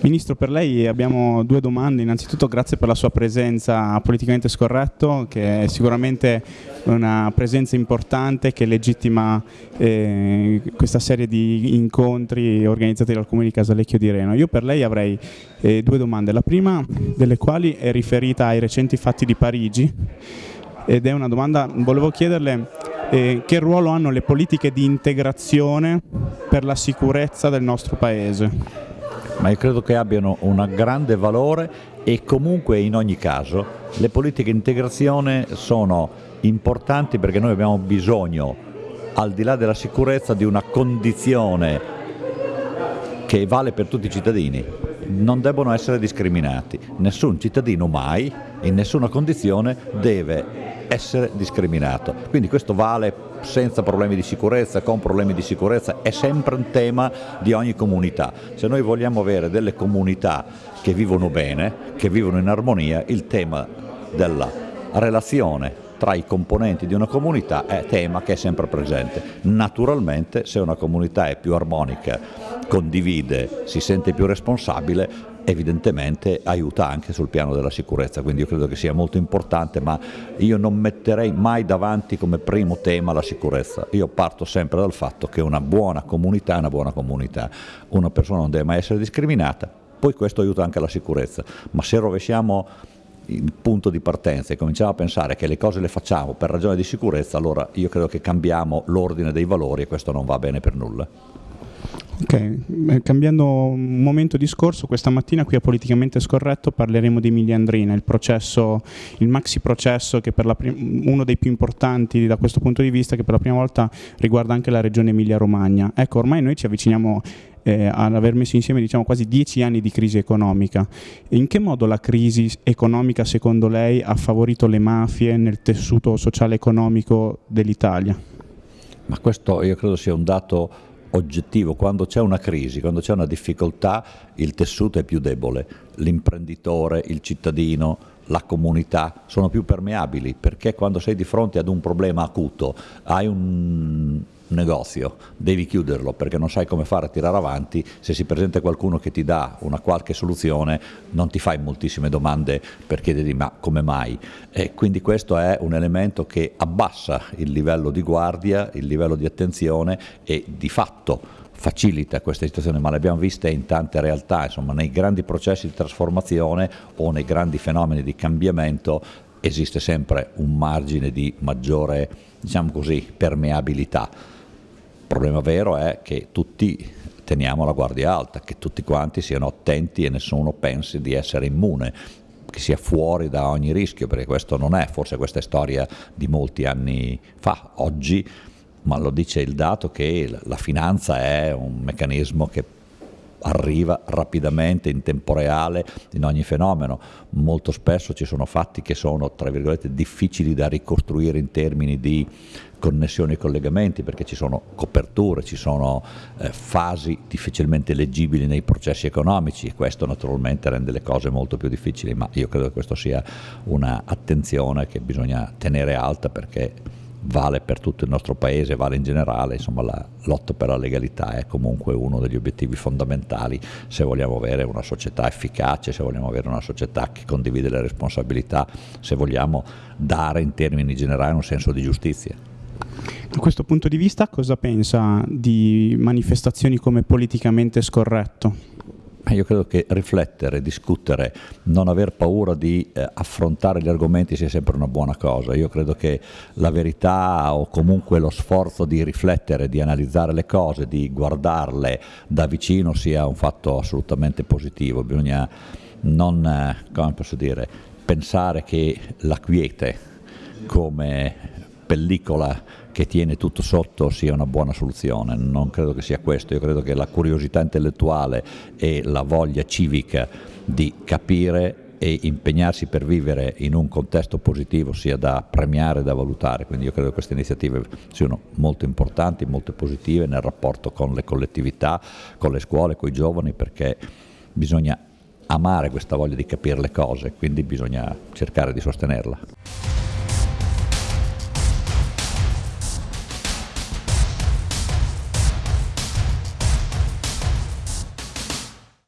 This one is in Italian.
Ministro, per lei abbiamo due domande. Innanzitutto grazie per la sua presenza politicamente scorretto, che è sicuramente una presenza importante che legittima eh, questa serie di incontri organizzati dal Comune di Casalecchio di Reno. Io per lei avrei eh, due domande, la prima delle quali è riferita ai recenti fatti di Parigi ed è una domanda, volevo chiederle eh, che ruolo hanno le politiche di integrazione per la sicurezza del nostro Paese? Ma io credo che abbiano un grande valore e comunque in ogni caso le politiche di integrazione sono importanti perché noi abbiamo bisogno, al di là della sicurezza, di una condizione che vale per tutti i cittadini. Non debbono essere discriminati. Nessun cittadino mai, in nessuna condizione, deve essere discriminato. Quindi questo vale senza problemi di sicurezza, con problemi di sicurezza, è sempre un tema di ogni comunità. Se noi vogliamo avere delle comunità che vivono bene, che vivono in armonia, il tema della relazione tra i componenti di una comunità è tema che è sempre presente. Naturalmente se una comunità è più armonica, condivide, si sente più responsabile, evidentemente aiuta anche sul piano della sicurezza, quindi io credo che sia molto importante, ma io non metterei mai davanti come primo tema la sicurezza, io parto sempre dal fatto che una buona comunità è una buona comunità, una persona non deve mai essere discriminata, poi questo aiuta anche la sicurezza, ma se rovesciamo il punto di partenza e cominciamo a pensare che le cose le facciamo per ragione di sicurezza, allora io credo che cambiamo l'ordine dei valori e questo non va bene per nulla. Ok, eh, cambiando un momento discorso, questa mattina qui a Politicamente Scorretto parleremo di Emilia Andrina, il processo, il maxi processo che per uno dei più importanti da questo punto di vista che per la prima volta riguarda anche la regione Emilia Romagna. Ecco, ormai noi ci avviciniamo eh, ad aver messo insieme diciamo, quasi dieci anni di crisi economica. In che modo la crisi economica secondo lei ha favorito le mafie nel tessuto sociale economico dell'Italia? Ma questo io credo sia un dato oggettivo, quando c'è una crisi, quando c'è una difficoltà, il tessuto è più debole, l'imprenditore, il cittadino, la comunità sono più permeabili perché quando sei di fronte ad un problema acuto, hai un negozio, devi chiuderlo perché non sai come fare a tirare avanti, se si presenta qualcuno che ti dà una qualche soluzione non ti fai moltissime domande per chiedergli ma come mai? E quindi questo è un elemento che abbassa il livello di guardia, il livello di attenzione e di fatto facilita questa situazione, ma le abbiamo viste in tante realtà, insomma nei grandi processi di trasformazione o nei grandi fenomeni di cambiamento esiste sempre un margine di maggiore diciamo così, permeabilità. Il problema vero è che tutti teniamo la guardia alta, che tutti quanti siano attenti e nessuno pensi di essere immune, che sia fuori da ogni rischio, perché questo non è, forse questa è storia di molti anni fa, oggi, ma lo dice il dato che la finanza è un meccanismo che arriva rapidamente, in tempo reale, in ogni fenomeno. Molto spesso ci sono fatti che sono, tra virgolette, difficili da ricostruire in termini di connessioni e collegamenti perché ci sono coperture, ci sono eh, fasi difficilmente leggibili nei processi economici e questo naturalmente rende le cose molto più difficili, ma io credo che questo sia un'attenzione che bisogna tenere alta perché vale per tutto il nostro paese, vale in generale, insomma la lotta per la legalità è comunque uno degli obiettivi fondamentali se vogliamo avere una società efficace, se vogliamo avere una società che condivide le responsabilità, se vogliamo dare in termini generali un senso di giustizia. Da questo punto di vista cosa pensa di manifestazioni come politicamente scorretto? Io credo che riflettere, discutere, non aver paura di eh, affrontare gli argomenti sia sempre una buona cosa. Io credo che la verità o comunque lo sforzo di riflettere, di analizzare le cose, di guardarle da vicino sia un fatto assolutamente positivo. Bisogna non, eh, come posso dire, pensare che la quiete come pellicola che tiene tutto sotto sia una buona soluzione, non credo che sia questo, io credo che la curiosità intellettuale e la voglia civica di capire e impegnarsi per vivere in un contesto positivo sia da premiare e da valutare, quindi io credo che queste iniziative siano molto importanti, molto positive nel rapporto con le collettività, con le scuole, con i giovani, perché bisogna amare questa voglia di capire le cose, quindi bisogna cercare di sostenerla.